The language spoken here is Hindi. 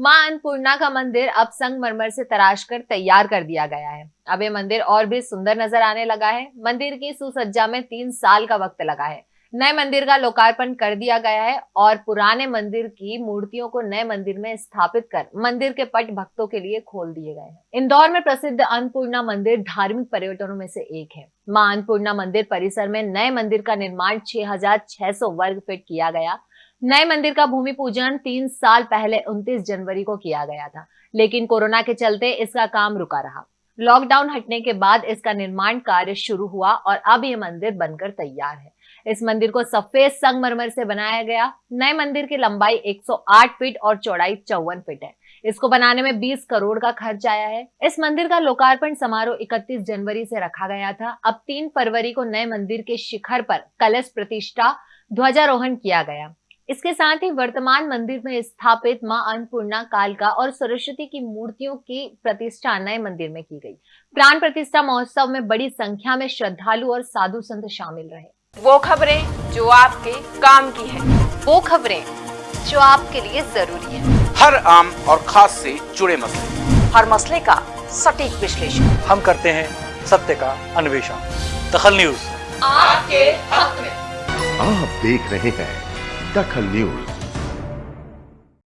माँ अन्नपूर्णा का मंदिर अब संगमरमर से तराश कर तैयार कर दिया गया है। अब ये मंदिर और भी सुंदर नज़र आने लगा है। मंदिर की सुसज्जा में तीन साल का वक्त लगा है। नए मंदिर का लोकार्पण कर दिया गया है और पुराने मंदिर की मूर्तियों को नए मंदिर में स्थापित कर मंदिर के पट भक्तों के लिए खोल दिए गए हैं। इंदौर में प्रसिद्ध अन्नपूर्णा मंदिर धार्मिक पर्यटनों में से एक है। माँ अन्नपूर्णा मंदिर परिसर में नए मंदिर का निर्माण 6,600 वर्ग फीट किया गया नए मंदिर का भूमि पूजन तीन साल पहले 29 जनवरी को किया गया था, लेकिन कोरोना के चलते इसका काम रुका रहा। लॉकडाउन हटने के बाद इसका निर्माण कार्य शुरू हुआ और अब यह मंदिर बनकर तैयार है। इस मंदिर को सफ़ेद संगमरमर से बनाया गया। नए मंदिर की लंबाई 108 फीट और चौड़ाई चौवन फीट है। इसको बनाने में 20 करोड़ का खर्च आया है। इस मंदिर का लोकार्पण समारोह 31 जनवरी से रखा गया था। अब 3 फरवरी को नए मंदिर के शिखर पर कलश प्रतिष्ठा ध्वजारोहण किया गया। इसके साथ ही वर्तमान मंदिर में स्थापित माँ अन्नपूर्णा कालका और सरस्वती की मूर्तियों की प्रतिष्ठा नए मंदिर में की गई। प्राण प्रतिष्ठा महोत्सव में बड़ी संख्या में श्रद्धालु और साधु संत शामिल रहे। वो खबरें जो आपके काम की है। वो खबरें जो आपके लिए ज़रूरी है। हर आम और खास से जुड़े मसले। हर मसले का सटीक विश्लेषण। हम करते हैं सत्य का अन्वेषण। दखल न्यूज़। आपके हक में आप देख रहे हैं दखल न्यूज़